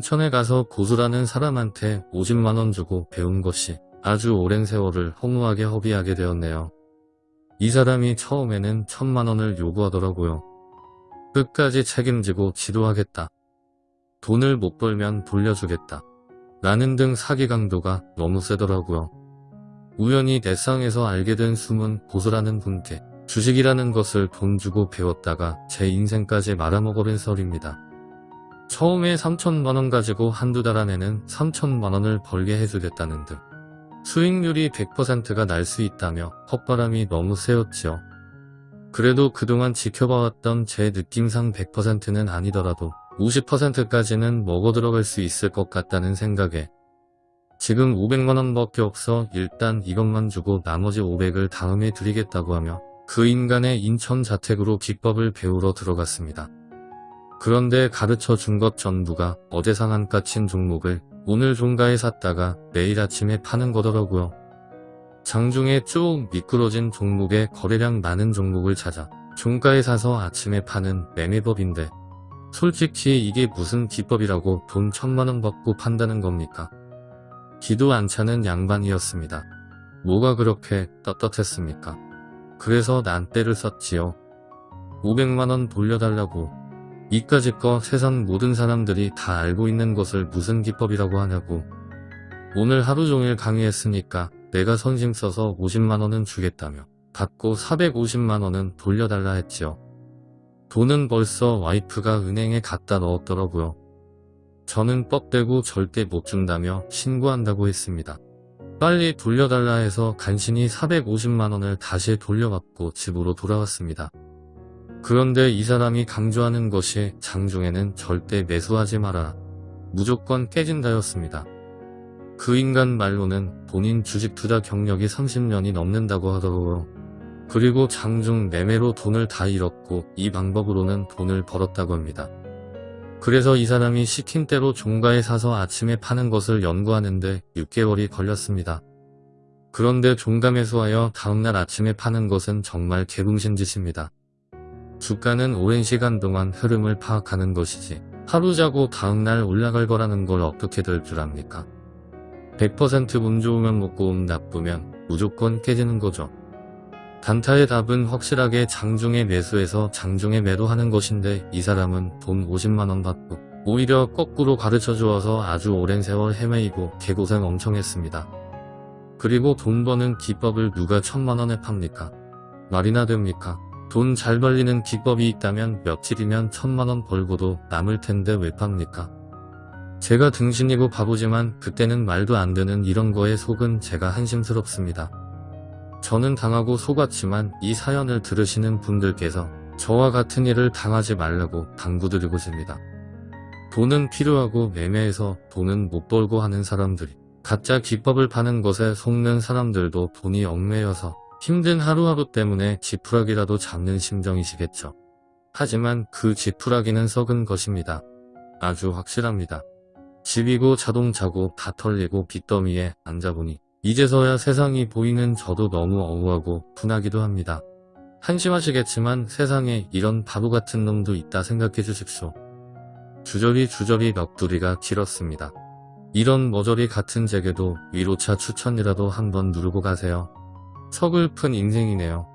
인천에 가서 고수라는 사람한테 50만원 주고 배운 것이 아주 오랜 세월을 허무하게 허비하게 되었네요. 이 사람이 처음에는 천만원을 요구하더라고요. 끝까지 책임지고 지도하겠다. 돈을 못 벌면 돌려주겠다. 라는 등 사기 강도가 너무 세더라고요. 우연히 내상에서 알게 된 숨은 고수라는 분께 주식이라는 것을 돈 주고 배웠다가 제 인생까지 말아먹어버린 설입니다. 처음에 3천만원 가지고 한두 달 안에는 3천만원을 벌게 해주겠다는 등 수익률이 100%가 날 수 있다며 헛바람이 너무 세였지요. 그래도 그동안 지켜봐왔던 제 느낌상 100%는 아니더라도 50%까지는 먹어 들어갈 수 있을 것 같다는 생각에 지금 500만원 밖에 없어 일단 이것만 주고 나머지 500을 다음에 드리겠다고 하며 그 인간의 인천 자택으로 기법을 배우러 들어갔습니다. 그런데 가르쳐 준 것 전부가 어제 상한가 친 종목을 오늘 종가에 샀다가 내일 아침에 파는 거더라고요. 장중에 쭉 미끄러진 종목에 거래량 많은 종목을 찾아 종가에 사서 아침에 파는 매매법인데 솔직히 이게 무슨 기법이라고 돈 천만원 받고 판다는 겁니까? 기도 안 차는 양반이었습니다. 뭐가 그렇게 떳떳했습니까? 그래서 난 때를 썼지요. 500만원 돌려달라고 이까짓 거 세상 모든 사람들이 다 알고 있는 것을 무슨 기법이라고 하냐고 오늘 하루 종일 강의했으니까 내가 선심 써서 50만원은 주겠다며 받고 450만원은 돌려달라 했지요. 돈은 벌써 와이프가 은행에 갖다 넣었더라고요. 저는 뻑대고 절대 못 준다며 신고한다고 했습니다. 빨리 돌려달라 해서 간신히 450만원을 다시 돌려받고 집으로 돌아왔습니다. 그런데 이 사람이 강조하는 것이 장중에는 절대 매수하지 마라. 무조건 깨진다였습니다. 그 인간 말로는 본인 주식 투자 경력이 30년이 넘는다고 하더라고요. 그리고 장중 매매로 돈을 다 잃었고 이 방법으로는 돈을 벌었다고 합니다. 그래서 이 사람이 시킨 대로 종가에 사서 아침에 파는 것을 연구하는데 6개월이 걸렸습니다. 그런데 종가 매수하여 다음날 아침에 파는 것은 정말 개붕신 짓입니다. 주가는 오랜 시간 동안 흐름을 파악하는 것이지 하루 자고 다음날 올라갈 거라는 걸 어떻게 될 줄 압니까? 100%운 좋으면 먹고 운 나쁘면 무조건 깨지는 거죠. 단타의 답은 확실하게 장중에 매수해서 장중에 매도하는 것인데 이 사람은 돈 50만원 받고 오히려 거꾸로 가르쳐 주어서 아주 오랜 세월 헤매이고 개고생 엄청 했습니다. 그리고 돈 버는 기법을 누가 천만원에 팝니까? 말이나 됩니까? 돈 잘 벌리는 기법이 있다면 며칠이면 천만원 벌고도 남을 텐데 왜 팝니까? 제가 등신이고 바보지만 그때는 말도 안 되는 이런 거에 속은 제가 한심스럽습니다. 저는 당하고 속았지만 이 사연을 들으시는 분들께서 저와 같은 일을 당하지 말라고 당부드리고 싶습니다. 돈은 필요하고 매매해서 돈은 못 벌고 하는 사람들이 가짜 기법을 파는 것에 속는 사람들도 돈이 얽매여서 힘든 하루하루 때문에 지푸라기라도 잡는 심정이시겠죠. 하지만 그 지푸라기는 썩은 것입니다. 아주 확실합니다. 집이고 자동차고 다 털리고 빚더미에 앉아보니 이제서야 세상이 보이는 저도 너무 억울하고 분하기도 합니다. 한심하시겠지만 세상에 이런 바보 같은 놈도 있다 생각해 주십시오. 주저리 주저리 넋두리가 길었습니다. 이런 머저리 같은 제게도 위로차 추천이라도 한번 누르고 가세요. 서글픈 인생이네요.